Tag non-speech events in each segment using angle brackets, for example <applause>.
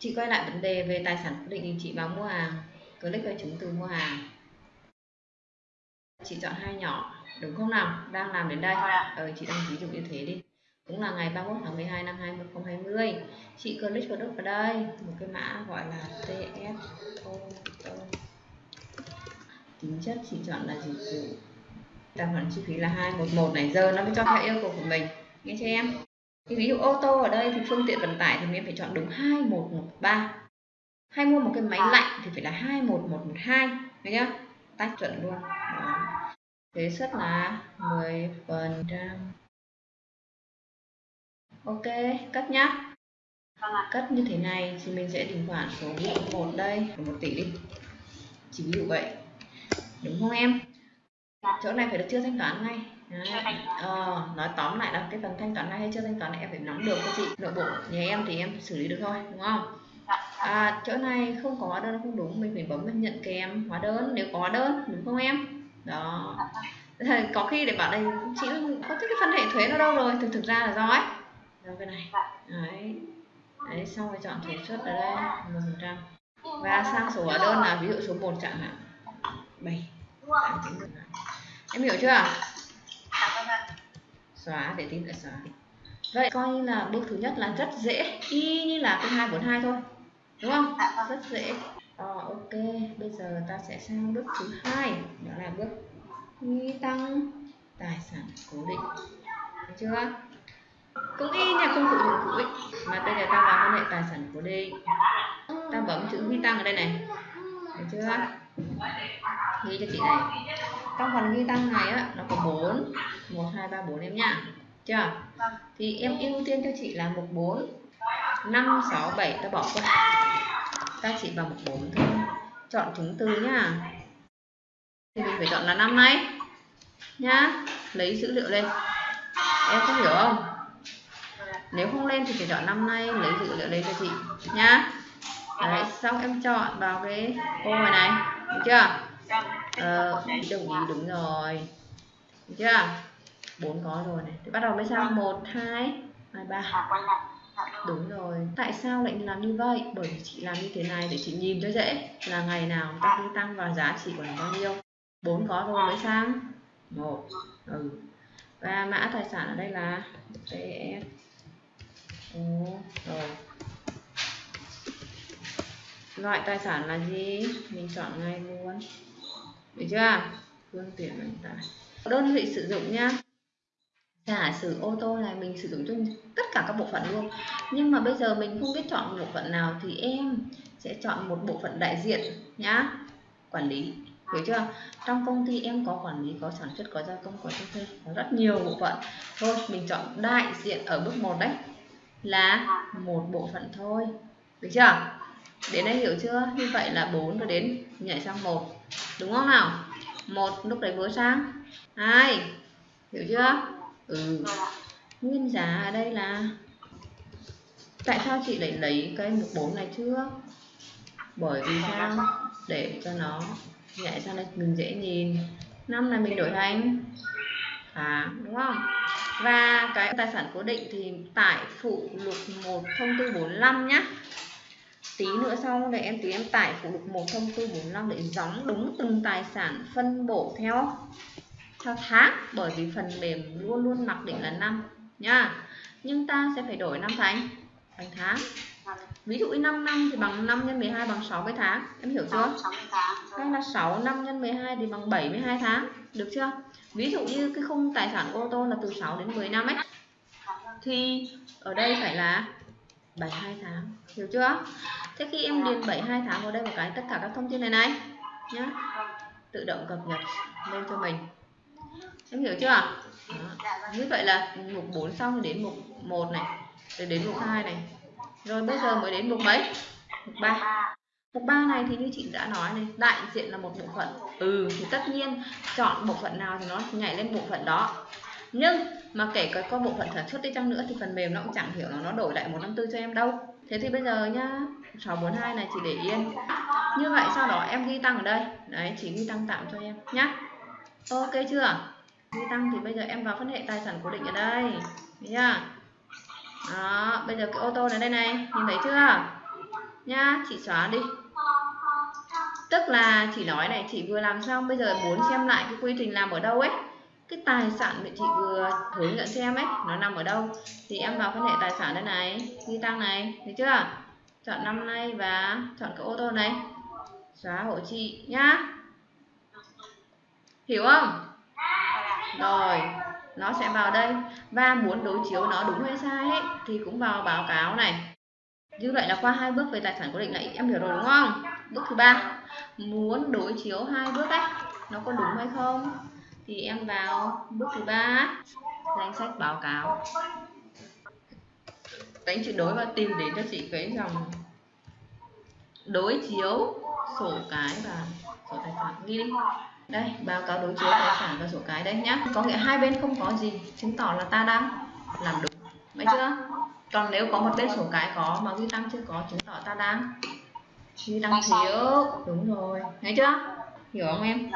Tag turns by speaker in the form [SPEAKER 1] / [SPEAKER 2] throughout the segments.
[SPEAKER 1] chị quay lại vấn đề về tài sản cố định thì chị vào mua hàng. Click vào chứng từ mua hàng. Chị chọn hai nhỏ đúng không nào? Đang làm đến đây. Ờ, chị đang ví dụ như thế đi. Cũng là ngày 31 tháng 12 năm 2020 chị click vào đúc vào đây một cái mã gọi là TSO tính chất chị chọn là dịch vụ. Tài khoản chi phí là 211 này. Giờ nó mới cho theo yêu cầu của mình. Nghe cho em thì ví dụ ô tô ở đây thì phương tiện vận tải thì mình phải chọn đúng 2113 hay mua một cái máy lạnh thì phải là 21112 thấy chưa? Tách chuẩn luôn. Đó. thuế suất là 10 phần trăm. Ok cất nhá. Cất như thế này thì mình sẽ tính khoản số một đây một tỷ đi. Chỉ ví dụ vậy. Đúng không em? Chỗ này phải được chưa thanh toán ngay Ờ, nói tóm lại là cái phần thanh toán này hay chưa thanh toán này em phải nắm được cho chị. Nội bộ nhà em thì em xử lý được thôi đúng không? À, chỗ này không có hóa đơn không đúng mình phải bấm nhận kèm hóa đơn nếu có hóa đơn đúng không em? Đó. <laughs> Có khi để bảo đây chị có cái phân hệ thuế nó đâu rồi thực thực ra là do ấy. Do cái này. Đấy. Đấy xong rồi chọn thuế suất ở đây một phần trăm. Và sang số hóa đơn là ví dụ số 1 chẳng hạn. Bảy. Em hiểu chưa xóa để tin lại xóa. Vậy coi như là bước thứ nhất là rất dễ. Y như là cái 242 thôi. Đúng không? Rất dễ. Ờ, ok. Bây giờ ta sẽ sang bước thứ hai. Đó là bước ghi tăng tài sản cố định. Thấy chưa? Cũng y nhà công cụ dụng cụ ấy. Mà bây giờ ta vào quan hệ tài sản cố định. Ta bấm chữ ghi tăng ở đây này. Thấy chưa? Ghi cho chị này. Trong phần ghi tăng này á nó có 4 1 2 3 4 em nhá chưa? Thì em ưu tiên cho chị là mục 4 5 6 7 ta bỏ qua. Ta chỉ vào mục 4 thôi. Chọn chứng từ nhá thì mình phải chọn là năm này nhá. Lấy dữ liệu lên. Em có hiểu không? Nếu không lên thì phải chọn năm nay lấy dữ liệu lên cho chị. Nhá. Đấy xong em chọn vào cái ô này này. Được chưa? Ờ, đồng ý đúng rồi. Được chưa bốn có rồi này. Thì bắt đầu mới sang một hai hai ba. Đúng rồi. Tại sao lại làm như vậy? Bởi vì chị làm như thế này để chị nhìn cho dễ là ngày nào ta cứ tăng vào giá trị của nó bao nhiêu. Bốn có rồi mới sang một. Ừ. Và mã tài sản ở đây là ts rồi. Loại tài sản là gì? Mình chọn ngay luôn. Được chưa? Phương tiện vận tải. Đơn vị sử dụng nhá giả sử ô tô này mình sử dụng cho tất cả các bộ phận luôn. Nhưng mà bây giờ mình không biết chọn bộ phận nào thì em sẽ chọn một bộ phận đại diện nhá. Quản lý, hiểu chưa? Trong công ty em có quản lý, có sản xuất, có gia công, có cho thuê, có rất nhiều bộ phận. Thôi, mình chọn đại diện ở bước 1 đấy, là một bộ phận thôi, được chưa? Đến đây hiểu chưa? Như vậy là 4 rồi đến, nhảy sang một, đúng không nào? Một, lúc đấy vừa sang. Hai, hiểu chưa? Ừ. Nguyên giá ở đây là tại sao chị lại lấy cái mục 4 này chưa bởi vì sao? Để cho nó nhảy sang đây mình dễ nhìn. Năm này mình đổi thành à đúng không? Và cái tài sản cố định thì tải phụ lục 1 thông tư 45 nhá. Tí nữa sau này em tí em tải phụ lục 1 thông tư 45 để gióng đúng từng tài sản phân bổ theo theo tháng bởi vì phần mềm luôn luôn mặc định là năm nha. Nhưng ta sẽ phải đổi năm thành thành tháng. Ví dụ 5 năm thì bằng 5 nhân 12 bằng 60 tháng em hiểu chưa? Hay là 6 năm nhân 12 thì bằng 72 tháng được chưa? Ví dụ như cái khung tài sản ô tô là từ 6 đến 10 năm ấy. Thì ở đây phải là 72 tháng hiểu chưa? Thế khi em điền 72 tháng vào đây một cái tất cả các thông tin này này nhá. Tự động cập nhật lên cho mình em hiểu chưa? Đó. như vậy là mục 4 xong đến mục 1 này, rồi đến mục 2 này. Rồi bây giờ mới đến mục mấy? Mục 3 mục 3 này thì như chị đã nói này, đại diện là một bộ phận. Ừ thì tất nhiên chọn bộ phận nào thì nó nhảy lên bộ phận đó. Nhưng mà kể cả có bộ phận sản xuất đi chăng nữa thì phần mềm nó cũng chẳng hiểu là nó đổi lại 154 cho em đâu. Thế thì bây giờ nhá 642 này chỉ để yên như vậy sau đó em ghi tăng ở đây. Đấy chỉ ghi tăng tạm cho em nhá. Ok chưa? Duy tăng thì bây giờ em vào phân hệ tài sản cố định ở đây. Thấy chưa? Đó, bây giờ cái ô tô này đây này, nhìn thấy chưa? Nha chị xóa đi. Tức là chị nói này, chị vừa làm xong, bây giờ muốn xem lại cái quy trình làm ở đâu ấy. Cái tài sản mà chị vừa hướng dẫn cho em ấy, nó nằm ở đâu? Thì em vào phân hệ tài sản đây này ghi tăng này, thấy chưa? Chọn năm nay và chọn cái ô tô này. Xóa hộ chị, nhá. Hiểu không? Rồi nó sẽ vào đây. Và muốn đối chiếu nó đúng hay sai ấy, thì cũng vào báo cáo này. Như vậy là qua hai bước về tài sản cố định này, em hiểu rồi đúng không? Bước thứ ba muốn đối chiếu hai bước ấy nó có đúng hay không? Thì em vào bước thứ ba danh sách báo cáo. Đánh chữ đối và tìm đến cho chị cái dòng đối chiếu sổ cái và sổ tài khoản ghi đi đây báo cáo đối chiếu tài sản và sổ cái đây nhá. Có nghĩa hai bên không có gì chứng tỏ là ta đang làm đúng. Mấy chưa? Còn nếu có một bên sổ cái có mà ghi tăng chưa có chứng tỏ ta đang ghi tăng thiếu đúng rồi. Thấy chưa? Hiểu không em?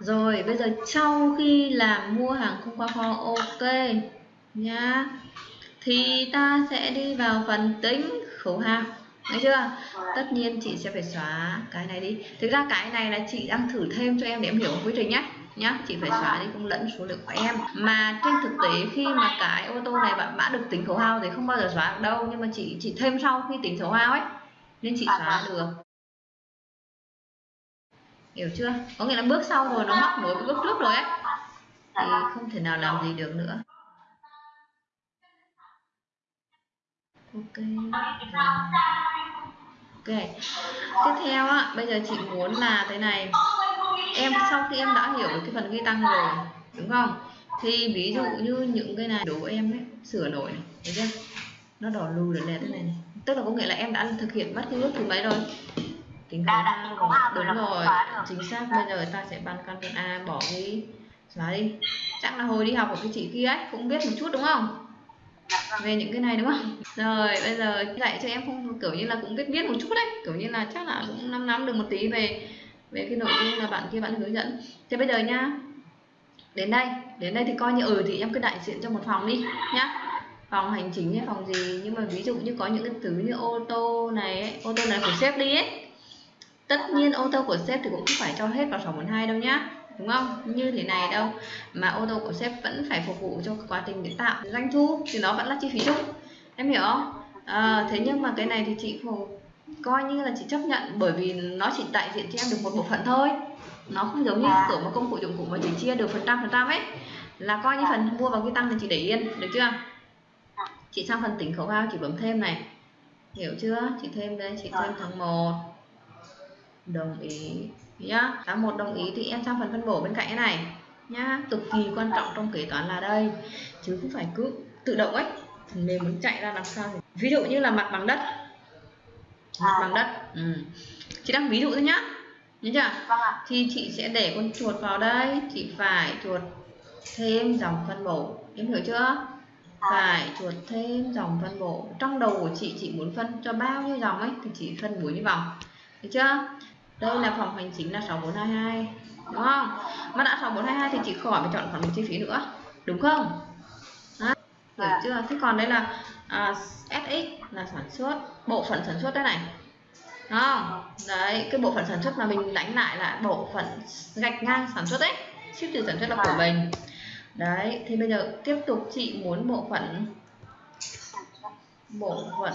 [SPEAKER 1] Rồi bây giờ sau khi làm mua hàng không qua kho ok nhá. Thì ta sẽ đi vào phần tính khấu hao Thấy chưa? Tất nhiên chị sẽ phải xóa cái này đi. Thực ra cái này là chị đang thử thêm cho em để em hiểu quy trình nhé. Nhá, chị phải xóa đi cũng lẫn số lượng của em. Mà trên thực tế khi mà cái ô tô này bạn đã được tính khấu hao thì không bao giờ xóa được đâu, nhưng mà chị chỉ thêm sau khi tính khấu hao ấy nên chị xóa được. Hiểu chưa? Có nghĩa là bước sau rồi nó móc nối với bước trước rồi ấy. Thì không thể nào làm gì được nữa. ok rồi ok. Tiếp theo á bây giờ chị muốn là thế này. Em sau khi em đã hiểu được cái phần ghi tăng rồi đúng không? Thì ví dụ như những cái này đố em ấy sửa đổi này thấy chưa? Nó đỏ lù để lên thế này, này. Tức là có nghĩa là em đã thực hiện bất cứ bước thứ mấy rồi? Tính khấu a rồi. Đúng rồi. Chính xác. Bây giờ ta sẽ băn căn phần a bỏ đi xóa đi. Chắc là hồi đi học của cái chị kia ấy cũng biết một chút đúng không? Về những cái này đúng không? Rồi bây giờ dạy cho em không? Kiểu như là cũng biết biết một chút đấy. Kiểu như là chắc là cũng nắm nắm được một tí về về cái nội dung là bạn kia bạn hướng dẫn. Thế bây giờ nhá đến đây. Đến đây thì coi như ừ thì em cứ đại diện cho một phòng đi nhá. Phòng hành chính hay phòng gì? Nhưng mà ví dụ như có những cái thứ như ô tô này ấy, ô tô này của sếp đi ấy. Tất nhiên ô tô của sếp thì cũng không phải cho hết vào 642 đâu nhá đúng không? Như thế này đâu. Mà ô tô của sếp vẫn phải phục vụ cho quá trình để tạo doanh thu thì nó vẫn là chi phí chung. Em hiểu không? À, thế nhưng mà cái này thì chị phục coi như là chị chấp nhận bởi vì nó chỉ đại diện cho em được một bộ phận thôi. Nó không giống như cửa một công cụ dụng cụ mà chỉ chia được phần trăm phần trăm ấy. Là coi như phần mua vào ghi tăng thì chị để yên được chưa? Chị sang phần tính khẩu hao chị bấm thêm này. Hiểu chưa? Chị thêm đây chị thêm tháng 1 đồng ý nhá. Tháng một đồng ý thì em sang phần phân bổ bên cạnh cái này nhá. Cực kỳ quan trọng trong kế toán là đây. Chứ không phải cứ tự động ấy. Phần mềm muốn chạy ra làm sao thì ví dụ như là mặt bằng đất. Mặt bằng đất. Ừ. chị đang ví dụ thôi nhá. Nhớ chưa? Vâng thì chị sẽ để con chuột vào đây. Chị phải chuột thêm dòng phân bổ. Em hiểu chưa? Phải chuột thêm dòng phân bổ. Trong đầu của chị chị muốn phân cho bao nhiêu dòng ấy thì chị phân bổ như vòng. Được chưa đây là phòng hành chính là 6422 đúng không? Mà đã 6422 thì chị khỏi phải chọn khoản chi phí nữa đúng không? Đó. hiểu à. chưa? Thế còn đây là à, SX là sản xuất bộ phận sản xuất đây này đúng không? Đấy cái bộ phận sản xuất mà mình đánh lại là bộ phận gạch ngang sản xuất đấy ship từ sản xuất là của mình. Đấy thì bây giờ tiếp tục chị muốn bộ phận bộ phận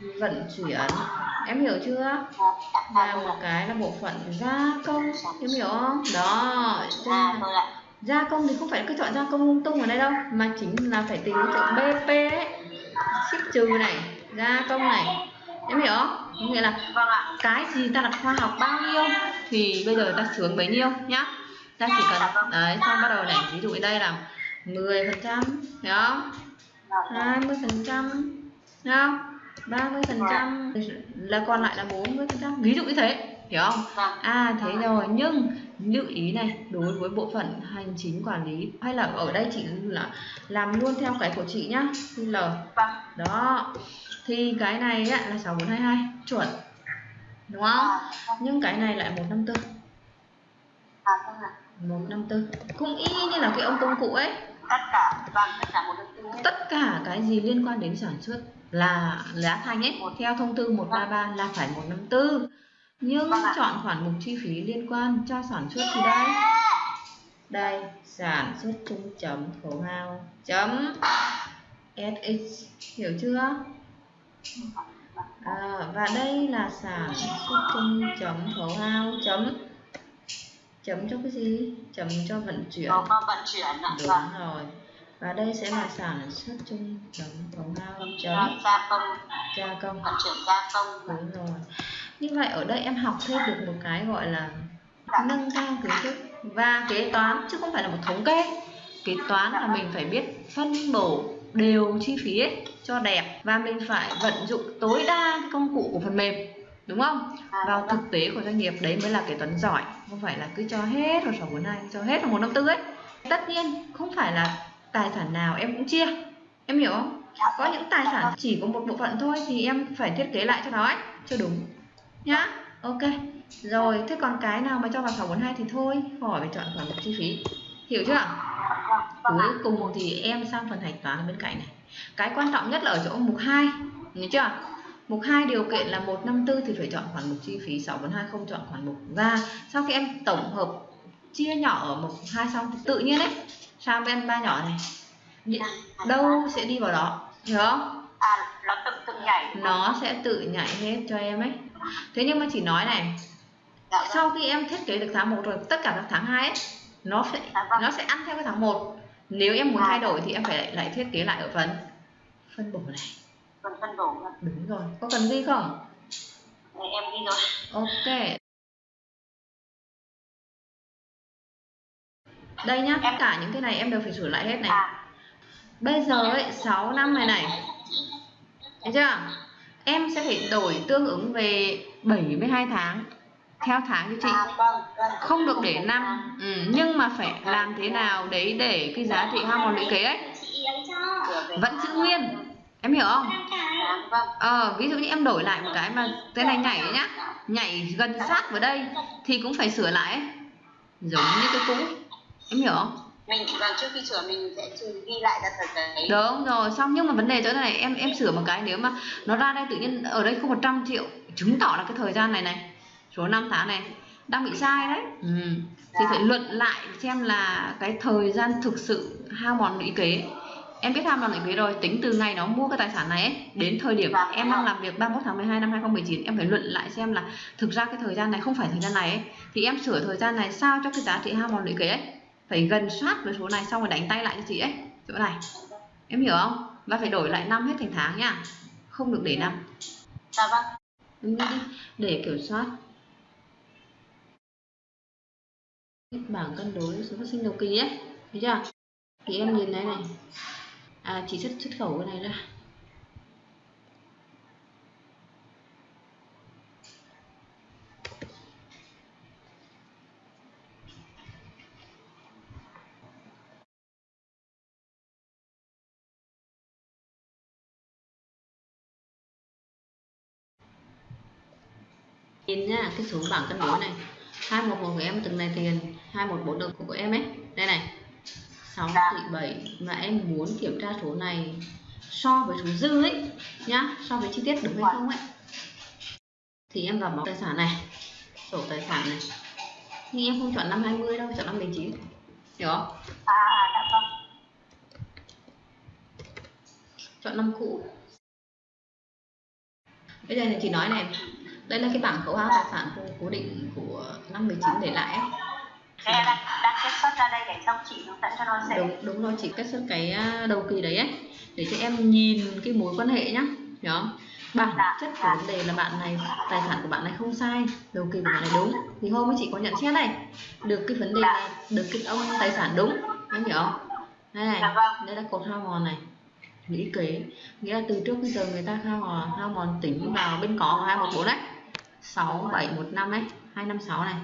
[SPEAKER 1] vận chuyển. Em hiểu chưa? Là một cái là bộ phận gia công em hiểu không? Đó gia, gia công thì không phải cứ chọn gia công lung tung ở đây đâu mà chính là phải tìm cái chữ bp ấy. Ship trừ này gia công này. Em hiểu không? Nghĩa là cái gì ta đặt khoa học bao nhiêu thì bây giờ ta sướng bấy nhiêu nhá. Ta chỉ cần đấy xong bắt đầu này ví dụ ở đây là 10 phần trăm hiểu không? 20 phần trăm không 30 phần trăm. Là còn lại là 40 phần trăm. Ví dụ như thế hiểu không? Vâng. à thế rồi nhưng lưu ý này đối với bộ phận hành chính quản lý hay là ở đây chị là làm luôn theo cái của chị nhá L. Vâng. đó thì cái này á, là 6422 chuẩn. Đúng không? À, vâng. nhưng cái này lại 154 à, 154 cũng y như là cái ông công cụ ấy
[SPEAKER 2] tất cả vâng tất cả 154
[SPEAKER 1] tất cả cái gì liên quan đến sản xuất là giá thành ấy theo thông tư 133 là phải 154 nhưng
[SPEAKER 2] Vâng
[SPEAKER 1] chọn khoản mục chi phí liên quan cho sản xuất thì đây. Đây sản xuất chung chấm khấu hao chấm SX hiểu chưa? À, và đây là sản xuất chung chấm khấu hao chấm chấm cho cái gì? Chấm cho vận chuyển.
[SPEAKER 2] Vào vận chuyển ạ.
[SPEAKER 1] đúng
[SPEAKER 2] Vâng.
[SPEAKER 1] rồi. Và đây sẽ là sản xuất chung chấm khấu hao chấm
[SPEAKER 2] gia công,
[SPEAKER 1] gia công.
[SPEAKER 2] Vận chuyển gia công.
[SPEAKER 1] đúng rồi. Như vậy ở đây em học thêm được một cái gọi là nâng cao kiến thức và kế toán chứ không phải là một thống kê. Kế toán là mình phải biết phân bổ đều chi phí ấy cho đẹp và mình phải vận dụng tối đa công cụ của phần mềm đúng không?
[SPEAKER 2] À,
[SPEAKER 1] vào
[SPEAKER 2] vâng.
[SPEAKER 1] thực tế của doanh nghiệp đấy mới là kế toán giỏi không phải là cứ cho hết vào 642 cho hết vào 154 ấy. Tất nhiên không phải là tài sản nào em cũng chia em hiểu không? Có những tài sản chỉ có một bộ phận thôi thì em phải thiết kế lại cho nó ấy cho đúng nhá. Ok rồi thế còn cái nào mà cho vào 642 thì thôi khỏi phải chọn khoản chi phí. Hiểu chưa?
[SPEAKER 2] Vâng ạ.
[SPEAKER 1] cuối cùng thì em sang phần hạch toán ở bên cạnh này. Cái quan trọng nhất là ở chỗ mục 2 nhớ chưa mục 2 điều kiện là 154 thì phải chọn khoản mục chi phí 642 không chọn khoản mục. Và sau khi em tổng hợp chia nhỏ ở mục 2 xong thì tự nhiên đấy sang bên ba nhỏ này? Nhị- đâu sẽ đi vào đó hiểu không?
[SPEAKER 2] À, nó tự tự nhảy.
[SPEAKER 1] nó sẽ tự nhảy hết cho em ấy. Thế nhưng mà chỉ nói này
[SPEAKER 2] Dạ vâng.
[SPEAKER 1] sau khi em thiết kế được tháng 1 rồi tất cả các tháng 2 ấy, nó sẽ
[SPEAKER 2] Dạ vâng.
[SPEAKER 1] nó sẽ ăn theo cái tháng 1 nếu em muốn thay đổi thì em phải lại thiết kế lại ở phần phân bổ này
[SPEAKER 2] Phần phân bổ.
[SPEAKER 1] đúng rồi. Có cần ghi không?
[SPEAKER 2] Này, em ghi rồi.
[SPEAKER 1] ok. Đây nhá tất cả những cái này em đều phải sửa lại hết này.
[SPEAKER 2] À,
[SPEAKER 1] bây giờ ấy 6 năm này này. Thấy chưa? Em sẽ phải đổi tương ứng về 72 tháng theo tháng cho chị.
[SPEAKER 2] À vâng, vâng.
[SPEAKER 1] không được để năm. Ừ, nhưng mà phải làm thế nào đấy để cái giá trị hao mòn lũy kế ấy vẫn giữ nguyên em hiểu không?
[SPEAKER 2] Vâng.
[SPEAKER 1] ờ ví dụ như em đổi lại một cái mà cái này nhảy nhá. Nhảy gần sát vào đây thì cũng phải sửa lại giống như cái cũ. Em hiểu không?
[SPEAKER 2] Mình vâng trước khi sửa mình sẽ ghi lại ra thời đấy.
[SPEAKER 1] đúng rồi. Xong nhưng mà vấn đề chỗ này em em sửa một cái nếu mà nó ra đây tự nhiên ở đây không 100 triệu chứng tỏ là cái thời gian này này số năm tháng này đang bị sai đấy. Ừ. thì phải luận lại xem là cái thời gian thực sự hao mòn lũy kế em biết hao mòn lũy kế rồi tính từ ngày nó mua cái tài sản này ấy, đến thời điểm em đang làm việc 31 tháng 12 năm 2019 em phải luận lại xem là thực ra cái thời gian này không phải thời gian này ấy. thì em sửa thời gian này sao cho cái giá trị hao mòn lũy kế ấy phải gần sát với số này xong rồi đánh tay lại cho chị ấy. Chỗ này em hiểu không? Và phải đổi lại năm hết thành tháng nhá không được để năm.
[SPEAKER 2] Dạ vâng.
[SPEAKER 1] để kiểm soát. Bảng cân đối số phát sinh đầu kỳ ấy thấy chưa? Thì em nhìn đây này à chỉ xuất xuất khẩu cái này ra nhìn nhá cái số bảng cân đối này. 211 của em, từng này tiền. 214 được của em ấy. Đây này. 6 tỷ 7 mà em muốn kiểm tra số này so với số dư ấy nhá so với chi tiết được hay không ấy. Thì em vào mẫu tài sản này sổ tài sản này. Nhưng em không chọn năm 20 đâu chọn năm 19 hiểu không?
[SPEAKER 2] À, à dạ vâng.
[SPEAKER 1] chọn năm cũ. Bây giờ thì chị nói này đây là cái bảng khấu hao tài sản cố- cố định của năm 19 để lại ấy.
[SPEAKER 2] Đang, đang kết xuất ra đây để xong chị hướng dẫn cho nó dễ.
[SPEAKER 1] đúng đúng rồi chị kết xuất cái à, đầu kỳ đấy ấy để cho em nhìn cái mối quan hệ nhá không? Bản
[SPEAKER 2] Dạ,
[SPEAKER 1] chất của
[SPEAKER 2] dạ.
[SPEAKER 1] vấn đề là bạn này tài sản của bạn này không sai đầu kỳ của bạn này đúng. Thì hôm ấy chị có nhận xét này được cái vấn đề là được cái ông tài sản đúng em hiểu không? Đây này
[SPEAKER 2] Dạ vâng.
[SPEAKER 1] đây là cột hao mòn này. Lũy kế nghĩa là từ trước đến giờ người ta hao mòn hao mòn tính vào bên có của 214 đấy 6715 đấy 256 này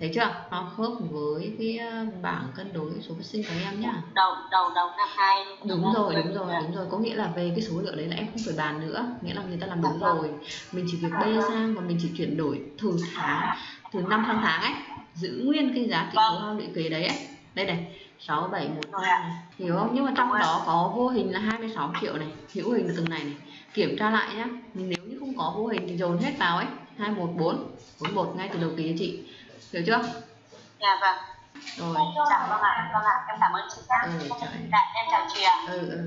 [SPEAKER 1] thấy chưa? Nó khớp với cái ờ, bảng cân đối số phát sinh của em nhá.
[SPEAKER 2] Đầu đầu đầu năm hai.
[SPEAKER 1] đúng rồi đúng rồi đúng rồi. Có nghĩa là về cái số liệu đấy là em không phải bàn nữa. Nghĩa là người ta làm đúng rồi. mình chỉ việc bê sang và mình chỉ chuyển đổi từ tháng từ năm sang tháng ấy giữ nguyên cái giá trị khấu hao lũy kế đấy ấy. Đây này sáu bảy một hiểu không? Nhưng mà trong đó có vô hình là 26 triệu này hữu hình là từng này này. Kiểm tra lại nhá. Nếu như không có vô hình thì dồn hết vào ấy. 214 41 ngay từ đầu kỳ cho chị hiểu chưa?
[SPEAKER 2] Dạ vâng.
[SPEAKER 1] Rồi.
[SPEAKER 2] Dạ vâng ạ. Vâng ạ. Em cảm ơn chị nhá.
[SPEAKER 1] Ừ
[SPEAKER 2] dạ em chào chị ạ.
[SPEAKER 1] Ừ ừ